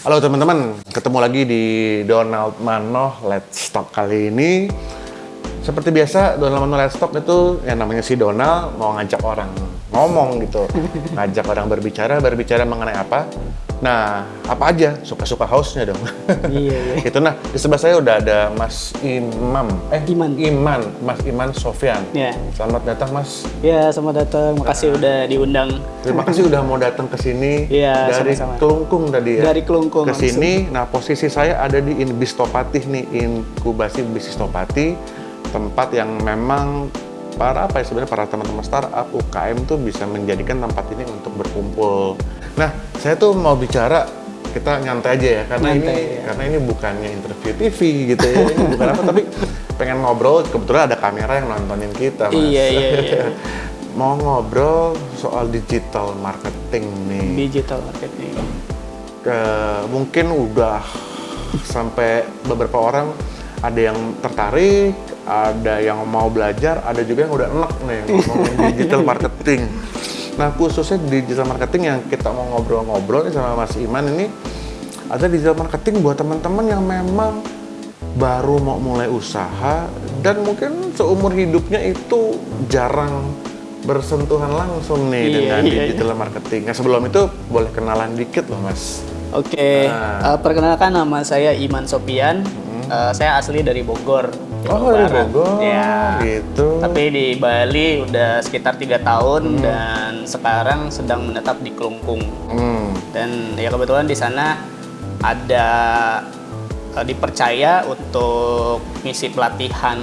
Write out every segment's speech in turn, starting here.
Halo teman-teman, ketemu lagi di Donald Mano Let's Talk kali ini. Seperti biasa, Donald Mano Let's Talk itu yang namanya si Donald mau ngajak orang ngomong gitu. Ngajak orang berbicara, berbicara mengenai apa? Nah, apa aja? Suka-suka hostnya dong. Iya, iya. itu nah, di sebelah saya udah ada Mas Imam. Eh, Iman. Iman, Mas Iman Sofyan. Ya. Selamat datang Mas. Ya, selamat datang. Makasih udah diundang Terima kasih udah mau datang ke sini Iya, dari sama-sama. Kelungkung tadi ya. dari Kelungkung. ke sini. Nah, posisi saya ada di Inbistopati nih, inkubasi bisnis Topati, tempat yang memang para apa ya sebenarnya para teman-teman startup UKM tuh bisa menjadikan tempat ini untuk berkumpul. Nah, saya tuh mau bicara kita nyantai aja ya karena Nyantai, ini ya. karena ini bukannya interview TV gitu ya. Ini bukan apa tapi pengen ngobrol kebetulan ada kamera yang nontonin kita, Mas. Iya, iya, iya. mau ngobrol soal digital marketing nih Digital marketing. ke mungkin udah sampai beberapa orang ada yang tertarik, ada yang mau belajar, ada juga yang udah enak nih ngomongin digital marketing. Nah khususnya di digital marketing yang kita mau ngobrol-ngobrol sama Mas Iman ini ada digital marketing buat teman-teman yang memang baru mau mulai usaha dan mungkin seumur hidupnya itu jarang bersentuhan langsung nih Iya, dengan iya, iya. digital marketing. Nah sebelum itu boleh kenalan dikit loh mas. Oke, Nah. eh, perkenalkan nama saya Iman Sopian. Eh, saya asli dari Bogor. Oh dari. Bogor, Ya. gitu. Tapi di Bali udah sekitar tiga tahun dan sekarang sedang menetap di Kelungkung. Hmm. Dan ya kebetulan di sana ada eh, dipercaya untuk misi pelatihan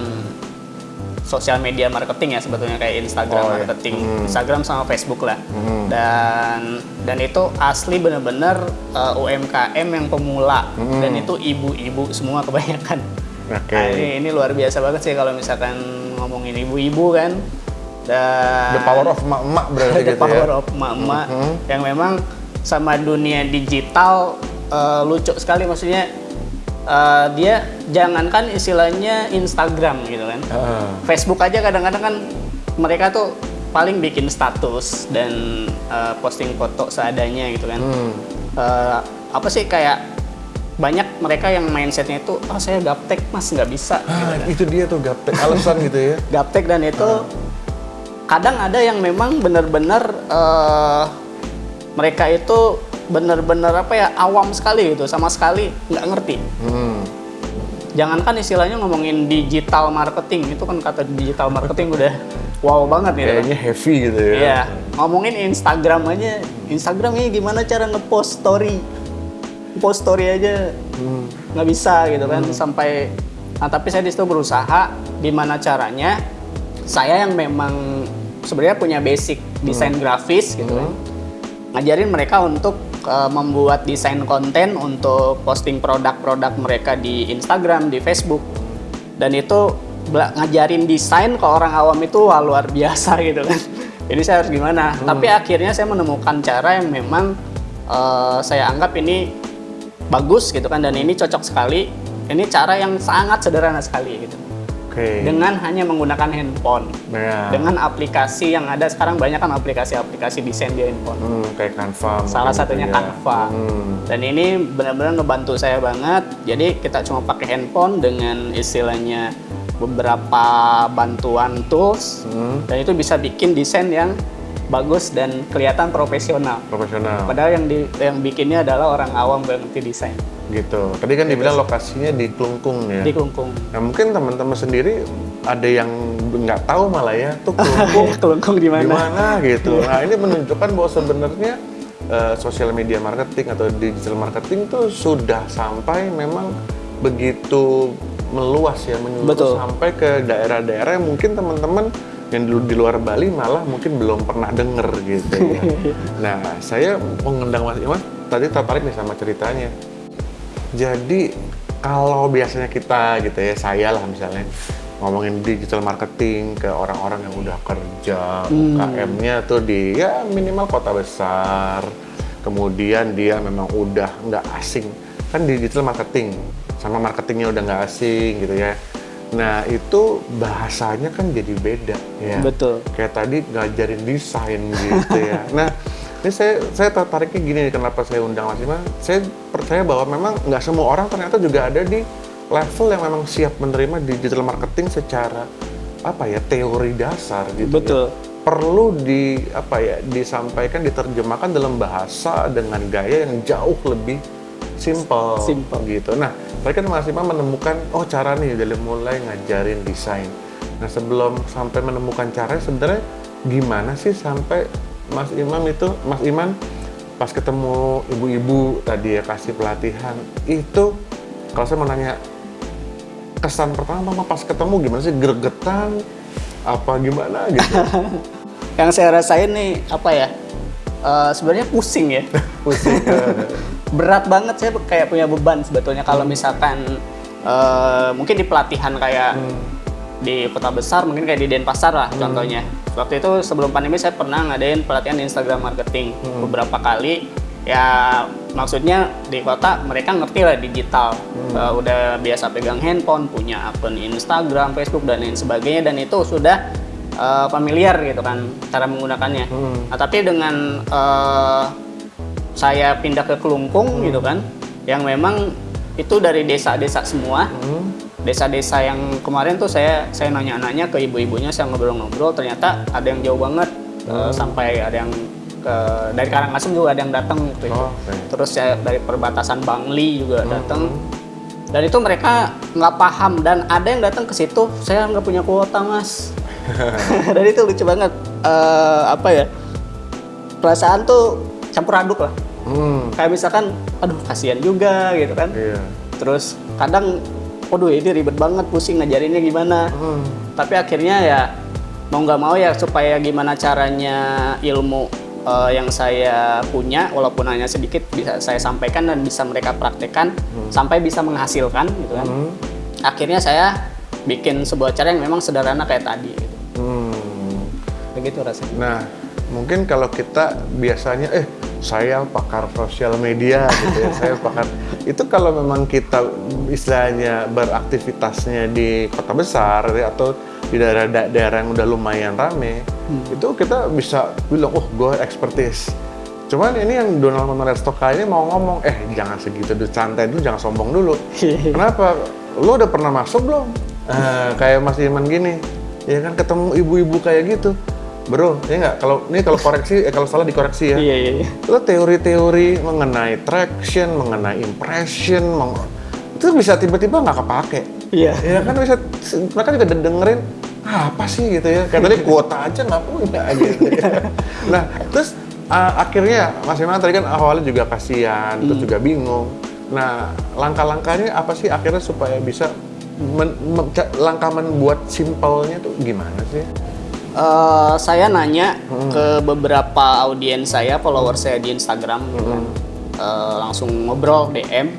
sosial media marketing ya sebetulnya kayak Instagram Oh, iya. marketing, Hmm. Instagram sama Facebook lah. Hmm. Dan dan itu asli bener-bener eh, UMKM yang pemula Hmm. dan itu ibu-ibu semua kebanyakan. Oke. Nah, ini, ini luar biasa banget sih kalau misalkan ngomongin ibu-ibu kan. Dan The power of emak-emak berarti the gitu power ya. of emak-emak Mhm. yang memang sama dunia digital eh, lucu sekali maksudnya eh, dia jangankan istilahnya Instagram gitu kan Heeh. Facebook aja kadang-kadang kan mereka tuh paling bikin status dan eh, posting foto seadanya gitu kan Hmm. Eh, apa sih kayak banyak mereka yang mindsetnya itu oh saya gaptek mas nggak bisa Ah, itu dia tuh gaptek alasan gitu ya. gaptek dan itu kadang ada yang memang benar-benar eh, mereka itu benar-benar apa ya awam sekali gitu sama sekali nggak ngerti Hmm. jangankan istilahnya ngomongin digital marketing itu kan kata digital marketing udah wow banget kan. Kayaknya heavy gitu ya. Iya, ngomongin Instagram aja. Instagram ini gimana cara ngepost story? Post story aja Hmm. nggak bisa gitu kan sampai nah tapi saya di situ berusaha gimana caranya saya yang memang sebenarnya punya basic desain grafis gitu kan ngajarin mereka untuk uh, membuat desain konten untuk posting produk-produk mereka di Instagram di Facebook. Dan itu ngajarin desain ke orang awam itu wah, luar biasa gitu kan. Ini saya harus gimana? Tapi akhirnya saya menemukan cara yang memang uh, saya anggap ini bagus gitu kan. Dan ini cocok sekali. Ini cara yang sangat sederhana sekali gitu Oke. dengan hanya menggunakan handphone Nah. dengan aplikasi yang ada sekarang banyak kan aplikasi-aplikasi desain di handphone Hmm, kayak Canva. salah mungkin satunya gitu ya. Canva Hmm. dan ini benar-benar ngebantu saya banget jadi kita cuma pakai handphone dengan istilahnya beberapa bantuan tools Hmm. dan itu bisa bikin desain yang bagus dan kelihatan profesional Profesional. padahal yang di, yang bikinnya adalah orang awam ngerti desain Gitu. Tadi kan dibilang lokasinya di Kelungkung ya. di Kelungkung Nah, mungkin teman-teman sendiri ada yang nggak tahu malah ya tuh Kelungkung Kelungkung di mana gimana gitu. Nah ini menunjukkan bahwa sebenarnya eh, sosial media marketing atau digital marketing tuh sudah sampai memang begitu meluas ya menyeluruh Betul. sampai ke daerah-daerah yang mungkin teman-teman yang di, di luar Bali malah mungkin belum pernah denger gitu ya. nah saya mengundang Mas Iman tadi tertarik nih sama ceritanya. Jadi kalau biasanya kita gitu ya saya lah misalnya ngomongin digital marketing ke orang-orang yang udah kerja UKM-nya tuh di ya minimal kota besar kemudian dia memang udah nggak asing. Kan digital marketing sama marketingnya udah nggak asing gitu ya. Nah itu bahasanya kan jadi beda ya. Betul. Kayak tadi ngajarin desain gitu ya. Nah ini saya saya tertariknya gini nih, kenapa saya undang Mas Iman. Saya percaya bahwa memang nggak semua orang ternyata juga ada di level yang memang siap menerima digital marketing secara apa ya teori dasar gitu. ya. Betul. Perlu di apa ya disampaikan diterjemahkan dalam bahasa dengan gaya yang jauh lebih simple, Simple. gitu. Nah, saya kan Mas Iman menemukan oh cara nih dari mulai ngajarin desain. Nah, sebelum sampai menemukan caranya sebenarnya gimana sih sampai Mas Imam itu Mas Iman pas ketemu ibu-ibu tadi ya kasih pelatihan itu kalau saya mau nanya kesan pertama pas ketemu gimana sih? Gregetan? Apa gimana gitu? Yang saya rasain nih apa ya? eh, sebenarnya pusing ya. pusing. Berat banget saya kayak punya beban sebetulnya kalau misalkan eh, mungkin di pelatihan kayak di kota besar mungkin kayak di Denpasar lah contohnya. Waktu itu sebelum pandemi saya pernah ngadain pelatihan Instagram marketing beberapa kali. Ya maksudnya di kota mereka ngerti lah digital, Eh, udah biasa pegang handphone, punya akun Instagram, Facebook dan lain sebagainya. Dan itu sudah eh, familiar gitu kan cara menggunakannya. Nah, tapi dengan eh, saya pindah ke Kelungkung gitu kan, yang memang itu dari desa-desa semua, desa-desa yang kemarin tuh saya saya nanya-nanya ke ibu-ibunya, saya ngobrol-ngobrol, ternyata ada yang jauh banget, eh, sampai ada yang ke dari Karangasem juga ada yang datang waktu itu. Oh, oke. Terus saya dari perbatasan Bangli juga datang. Dan itu mereka nggak paham dan ada yang datang ke situ, saya nggak punya kuota mas. dan itu lucu banget. Eh, apa ya? Perasaan tuh campur aduk lah. hmm, Kayak misalkan, aduh kasihan juga gitu kan. iya Terus kadang, waduh ini ribet banget, pusing ngajarinnya gimana. Hmm, Tapi akhirnya ya mau nggak mau ya supaya gimana caranya ilmu eh, yang saya punya walaupun hanya sedikit bisa saya sampaikan dan bisa mereka praktekkan sampai bisa menghasilkan gitu kan. hmm, Akhirnya saya bikin sebuah cara yang memang sederhana kayak tadi gitu. hmm. Begitu rasanya. Nah, mungkin kalau kita biasanya, eh saya pakar sosial media gitu ya, saya pakar itu kalau memang kita istilahnya beraktivitasnya di kota besar atau di daerah-daerah yang udah lumayan rame, itu kita bisa bilang, oh gue expertise. Cuman ini yang Donald Manuel Stoka ini mau ngomong, eh jangan segitu dulu, santai dulu, jangan sombong dulu. Kenapa? Lo udah pernah masuk belum? Eh, kayak Mas Iman gini, ya kan ketemu ibu-ibu kayak gitu. Bro, ya nggak? Kalau ini kalau koreksi, eh, kalau salah dikoreksi ya. Iya iya. iya. Lo teori-teori mengenai traction, mengenai impression, meng- itu bisa tiba-tiba nggak kepake. Iya. Ya kan bisa, mereka juga de- dengerin "Ah, apa sih gitu ya. Kayak tadi kuota aja nggak punya gitu. ya. Nah, terus uh, akhirnya Mas Iman tadi kan awalnya juga kasihan, terus juga bingung. Nah, langkah-langkahnya apa sih akhirnya supaya bisa men- men- langkah membuat simpelnya tuh gimana sih? Eh, saya nanya ke beberapa audiens saya, follower saya di Instagram, gitu kan. Eh, langsung ngobrol DM.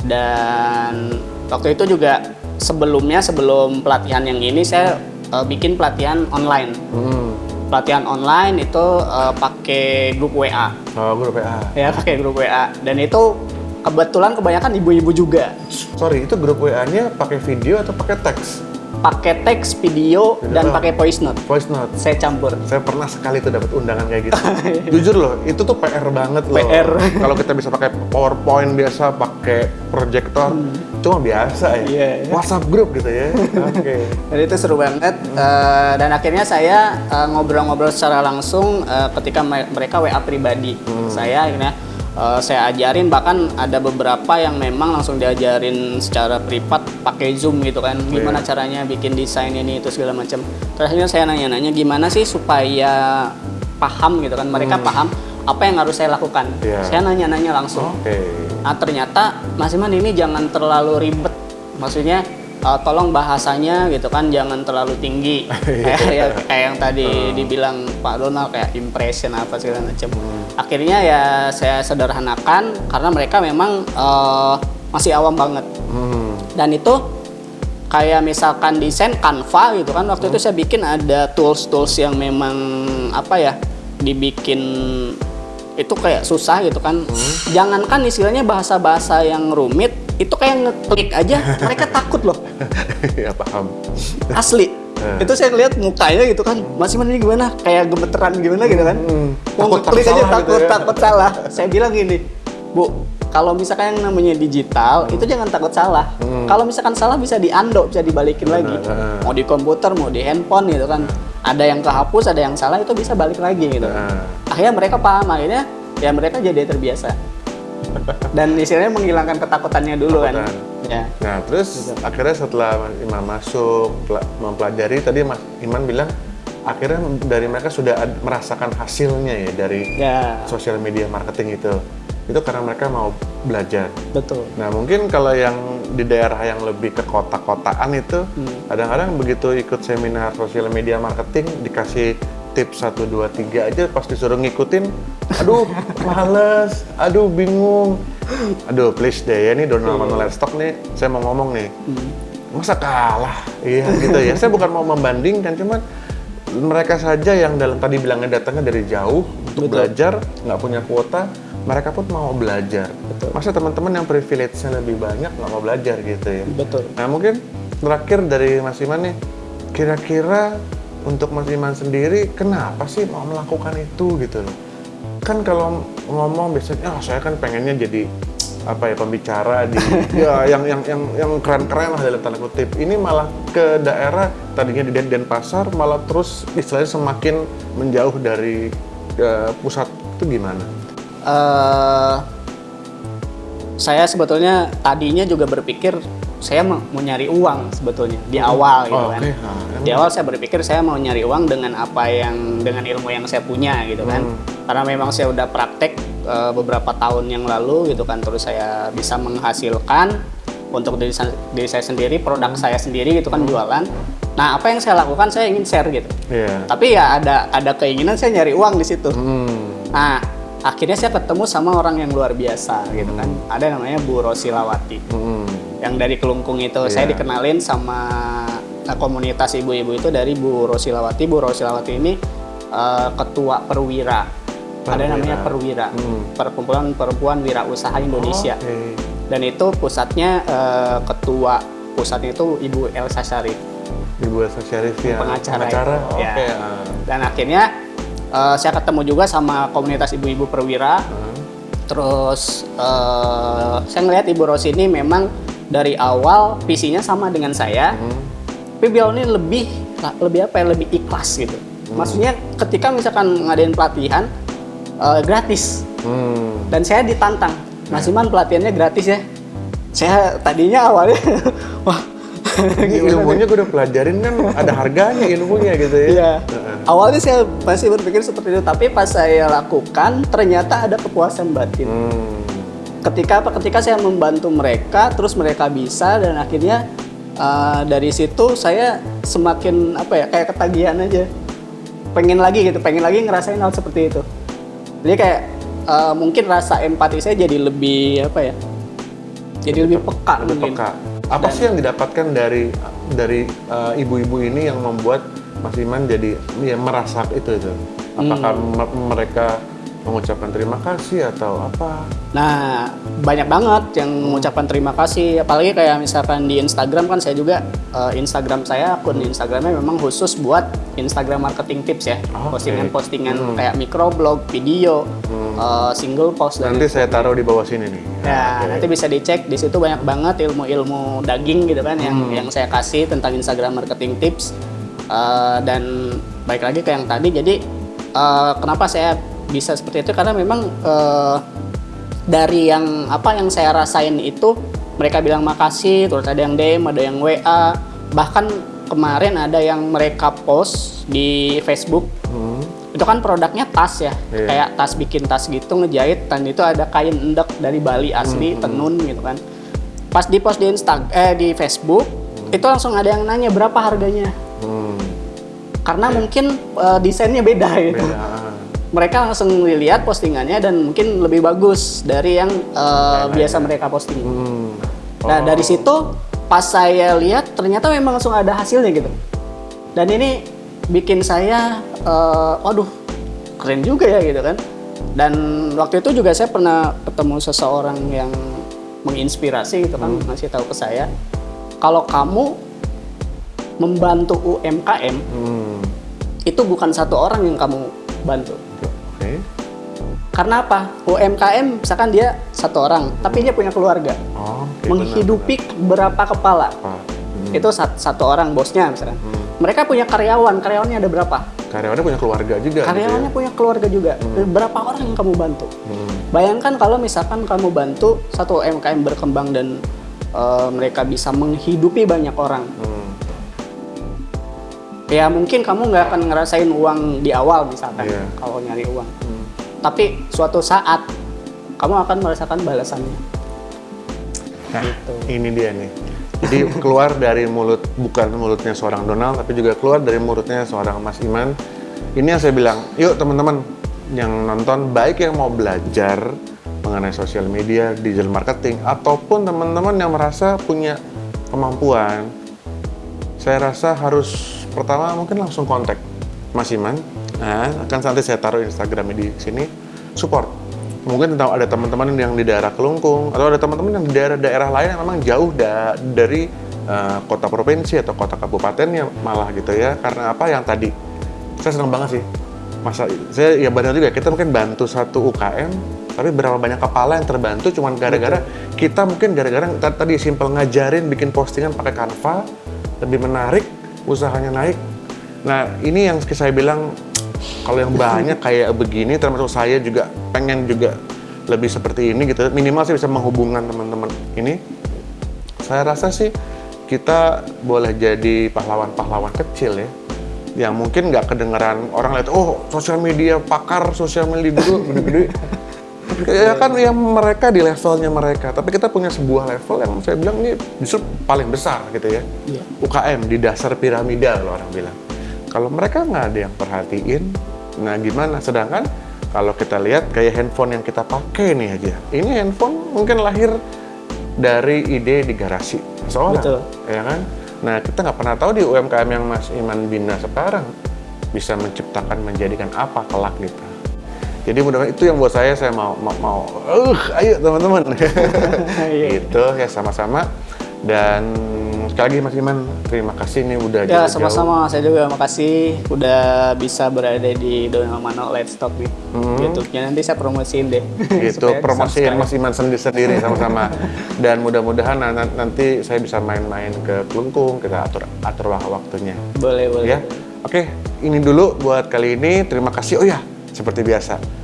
Dan waktu itu juga sebelumnya sebelum pelatihan yang ini saya eh, bikin pelatihan online. Hmm. Pelatihan online itu eh, pakai grup WA, Oh, grup PA. ya pakai grup WA. Dan itu kebetulan kebanyakan ibu-ibu juga. Sorry, itu grup WA-nya pakai video atau pakai teks? Pakai teks, video, dan Oh. pakai voice note. Voice note. Saya campur. Saya pernah sekali tuh dapat undangan kayak gitu. Jujur loh, itu tuh PR banget loh. PR. Kalau kita bisa pakai PowerPoint biasa, pakai proyektor, cuma biasa ya. Iya, iya. WhatsApp grup gitu ya. Oke. Jadi itu seru banget Eh, dan akhirnya saya eh, ngobrol-ngobrol secara langsung eh, ketika me- mereka WA pribadi saya akhirnya eh, saya ajarin bahkan ada beberapa yang memang langsung diajarin secara privat pakai Zoom gitu kan gimana caranya bikin desain ini itu segala macam. Terus akhirnya saya nanya-nanya gimana sih supaya paham gitu kan mereka paham apa yang harus saya lakukan. Iya. Saya nanya-nanya langsung. Oke. Nah ternyata Mas Iman ini jangan terlalu ribet, maksudnya uh, tolong bahasanya gitu kan jangan terlalu tinggi. Kayak, ya, kayak yang tadi dibilang Pak Donald kayak impression apa segala macam. Akhirnya ya saya sederhanakan karena mereka memang uh, masih awam banget. Hmm. dan itu kayak misalkan desain Canva gitu kan waktu itu saya bikin ada tools-tools yang memang apa ya dibikin itu kayak susah gitu kan. Jangankan istilahnya bahasa-bahasa yang rumit itu kayak ngeklik aja mereka takut loh ya paham. asli Eh. Itu saya lihat mukanya gitu kan, Mas Iman ini gimana? Kayak gemeteran gimana gitu kan? Hmm. Mau Takut- klik takut aja takut, gitu ya. takut salah. Saya bilang gini, Bu, kalau misalkan yang namanya digital, itu jangan takut salah. Kalau misalkan salah bisa diando, bisa dibalikin lagi. Heeh. Mau di komputer, mau di handphone gitu kan. Ada yang kehapus, ada yang salah, itu bisa balik lagi gitu. Nah, Akhirnya mereka paham, akhirnya ya mereka jadi terbiasa. Dan istilahnya menghilangkan ketakutannya dulu kan. Ketakutan. Ya. Nah, terus akhirnya setelah Iman masuk, pela- mempelajari, tadi Mas Iman bilang, akhirnya dari mereka sudah merasakan hasilnya ya dari Ya, sosial media marketing itu. Itu karena mereka mau belajar. betul. Nah, mungkin kalau yang di daerah yang lebih ke kota-kotaan itu, Hmm. kadang-kadang begitu ikut seminar sosial media marketing, dikasih tips 1, 2, 3 aja, pas disuruh ngikutin, aduh, males, aduh, bingung. Aduh, please deh, ya nih Donald Manuel Stock nih, saya mau ngomong nih, Hmm. masa kalah? Iya, gitu ya. Saya bukan mau membandingkan, cuman mereka saja yang dalam tadi bilangnya datangnya dari jauh untuk Betul. belajar, nggak punya kuota, mereka pun mau belajar. Betul. Masa teman-teman yang privilege-nya lebih banyak nggak mau belajar gitu ya? Betul. Nah mungkin terakhir dari Mas Iman nih, kira-kira untuk Mas Iman sendiri kenapa sih mau melakukan itu gitu loh? Kan kalau ngomong biasanya, ah saya kan pengennya jadi apa ya pembicara di ya yang yang yang yang keren-keren lah dalam tanda kutip. Ini malah ke daerah tadinya di Den- Denpasar malah terus istilahnya semakin menjauh dari eh, pusat itu gimana? eh saya sebetulnya tadinya juga berpikir saya mau, mau nyari uang sebetulnya di awal gitu Oh, kan. oke. Ah, Di awal saya berpikir saya mau nyari uang dengan apa yang dengan ilmu yang saya punya gitu kan. Hmm. Karena memang saya udah praktek eh, beberapa tahun yang lalu gitu kan terus saya bisa menghasilkan untuk diri, diri saya sendiri, produk saya sendiri gitu kan jualan. Nah, apa yang saya lakukan saya ingin share gitu. Iya. Tapi ya ada ada keinginan saya nyari uang di situ. Hmm. Nah, akhirnya saya ketemu sama orang yang luar biasa gitu kan. Ada namanya Bu Rosilawati. Hmm. Yang dari Kelungkung itu saya Iya. dikenalin sama eh, komunitas ibu-ibu itu dari Bu Rosilawati. Bu Rosilawati ini eh, ketua Perwira. Ada Perwira. namanya Perwira. Hmm. Perkumpulan Perempuan Wirausaha Indonesia. Oke. Dan itu pusatnya eh, ketua pusatnya itu Ibu Elsa Syarif. Ibu Elsa Syarif ya. Pengacara Pengacara. itu, Oke. ya. ah. Dan akhirnya eh, saya ketemu juga sama komunitas ibu-ibu perwira. Ah. Terus eh, saya ngelihat Ibu Rosi ini memang dari awal visinya sama dengan saya, Hmm. tapi beliau ini lebih lebih apa ya lebih ikhlas gitu. Maksudnya ketika misalkan ngadain pelatihan eh, gratis Hmm. dan saya ditantang, Mas Iman pelatihannya gratis ya. Saya tadinya awalnya wah ilmunya gue udah pelajarin kan ada harganya ilmunya gitu ya. Iya. Awalnya saya masih berpikir seperti itu, tapi pas saya lakukan ternyata ada kepuasan batin. Hmm. Ketika apa? Ketika saya membantu mereka, terus mereka bisa dan akhirnya uh, dari situ saya semakin apa ya kayak ketagihan aja. Pengen lagi gitu, pengen lagi ngerasain hal seperti itu. Jadi kayak uh, mungkin rasa empati saya jadi lebih apa ya? Jadi lebih peka Lebih mungkin. peka. Apa Dan- sih yang didapatkan dari dari uh, ibu-ibu ini yang membuat Mas Iman jadi ya merasa itu itu? Apakah Hmm. me- mereka mengucapkan terima kasih atau apa? Nah, banyak banget yang mengucapkan terima kasih. Apalagi kayak misalkan di Instagram kan saya juga eh, Instagram saya akun Instagramnya memang khusus buat Instagram marketing tips ya. Oke. Postingan-postingan Hmm. kayak microblog, video, eh, single post dan Nanti saya taruh di bawah sini nih. Ya, Oke. nanti bisa dicek di situ banyak banget ilmu-ilmu daging gitu kan yang Hmm. yang saya kasih tentang Instagram marketing tips. Eh, dan baik lagi ke yang tadi jadi eh, kenapa saya bisa seperti itu karena memang eh, dari yang apa yang saya rasain itu mereka bilang makasih terus ada yang DM ada yang WA bahkan kemarin ada yang mereka post di Facebook Hmm. itu kan produknya tas ya Iya. kayak tas bikin tas gitu ngejahit dan itu ada kain endek dari Bali asli Hmm, tenun gitu kan pas di post di Insta eh di Facebook itu langsung ada yang nanya berapa harganya Hmm. karena mungkin eh, desainnya beda gitu Beda. Mereka langsung lihat postingannya dan mungkin lebih bagus dari yang Lain-lain biasa mereka posting Hmm. Nah Oh. dari situ pas saya lihat ternyata memang langsung ada hasilnya gitu. Dan ini bikin saya, eh, waduh keren juga ya gitu kan. Dan waktu itu juga saya pernah ketemu seseorang yang menginspirasi gitu kan, ngasih tahu ke saya, kalau kamu membantu UMKM Hmm. itu bukan satu orang yang kamu bantu. Oke. Karena apa? UMKM misalkan dia satu orang, tapi dia punya keluarga. Oh, oke, menghidupi berapa kepala? benar, benar. Apa? Hmm. Itu sat- satu orang bosnya misalkan. Hmm. Mereka punya karyawan, karyawannya ada berapa? Karyawannya punya keluarga juga. Karyawannya punya keluarga juga. Berapa orang yang kamu bantu? Gitu ya? Hmm. Bayangkan kalau misalkan kamu bantu satu UMKM berkembang dan eh, mereka bisa menghidupi banyak orang. Hmm. Ya mungkin kamu nggak akan ngerasain uang di awal misalkan Iya. kalau nyari uang. Hmm. Tapi suatu saat kamu akan merasakan balasannya. Nah, Gitu. ini dia nih. Jadi keluar dari mulut bukan mulutnya seorang Donald, tapi juga keluar dari mulutnya seorang Mas Iman. Ini yang saya bilang, yuk teman-teman yang nonton, baik yang mau belajar mengenai sosial media, digital marketing, ataupun teman-teman yang merasa punya kemampuan, saya rasa harus pertama mungkin langsung kontak Mas Iman. Nah, akan nanti saya taruh Instagramnya di sini. Support. Mungkin tahu ada teman-teman yang di daerah Kelungkung atau ada teman-teman yang di daerah-daerah lain yang memang jauh da- dari eh, kota provinsi atau kota kabupatennya malah gitu ya. Karena apa yang tadi saya senang banget sih. Masa saya ya benar juga kita mungkin bantu satu UKM tapi berapa banyak kepala yang terbantu cuman gara-gara kita mungkin gara-gara ta- tadi simpel ngajarin bikin postingan pakai Canva lebih menarik usahanya naik. Nah ini yang saya bilang kalau yang banyak kayak begini termasuk saya juga pengen juga lebih seperti ini gitu. Minimal sih bisa menghubungkan teman-teman ini. Saya rasa sih kita boleh jadi pahlawan-pahlawan kecil ya yang mungkin nggak kedengeran orang lihat oh sosial media pakar sosial media dulu gede-gede ya kan yang mereka di levelnya mereka. Tapi kita punya sebuah level yang saya bilang ini justru paling besar gitu ya. Iya. UKM di dasar piramida kalau orang bilang. Kalau mereka nggak ada yang perhatiin nah gimana? Sedangkan kalau kita lihat kayak handphone yang kita pakai nih aja. Ini handphone mungkin lahir dari ide di garasi seorang Betul. ya kan? Nah kita nggak pernah tahu di UMKM yang Mas Iman bina sekarang bisa menciptakan menjadikan apa kelak gitu jadi mudah-mudahan itu yang buat saya saya mau mau, mau uh, ayo teman-teman Iya. gitu ya sama-sama dan sekali lagi Mas Iman terima kasih nih udah Ya sama-sama, saya juga makasih udah bisa berada di Donald Mano Let's Talk nih Hmm. YouTube-nya nanti saya promosiin deh. gitu promosiin. Mas Iman sendiri-sendiri sama-sama dan mudah-mudahan na- na- nanti saya bisa main-main ke Kelungkung kita atur atur wak- waktunya Boleh, boleh. ya oke ini dulu buat kali ini terima kasih oh ya seperti biasa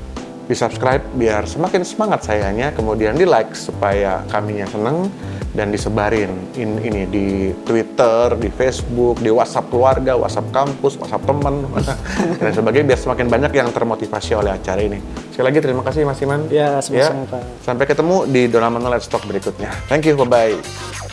di subscribe biar semakin semangat sayanya kemudian di like supaya kaminya seneng dan disebarin in- ini di Twitter, di Facebook, di WhatsApp keluarga, WhatsApp kampus, WhatsApp teman dan sebagainya biar semakin banyak yang termotivasi oleh acara ini. Sekali lagi terima kasih Mas Iman. Ya, sama-sama, Pak. Sampai ketemu di Donald Let's Talk berikutnya. Thank you, bye-bye.